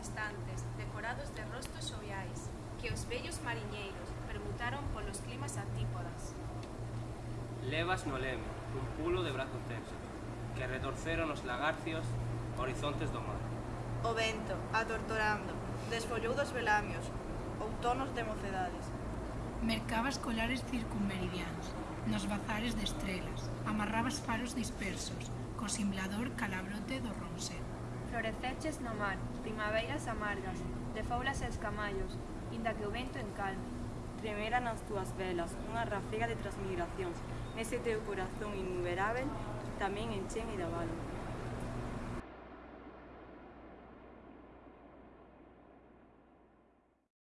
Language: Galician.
estantes, decorados de rostos xoviais, que os vellos mariñeiros permutaron polos climas antípodas. Levas no leme, un pulo de brazos tensos, que retorceron os lagarcios horizontes do mar. O vento, atortorando, desfollou dos velamios, outonos de mocedades. Mercabas colares circunmeridianos, nos bazares de estrelas, amarrabas faros dispersos, co simblador calabrote do ronset. Floreceches no mar, primaveiras amargas, de faulas e escamallos, inda que o vento encalme. Tremera as túas velas, unha rafega de transmigracións, nese teu corazón innumerável, tamén enchen e davalo.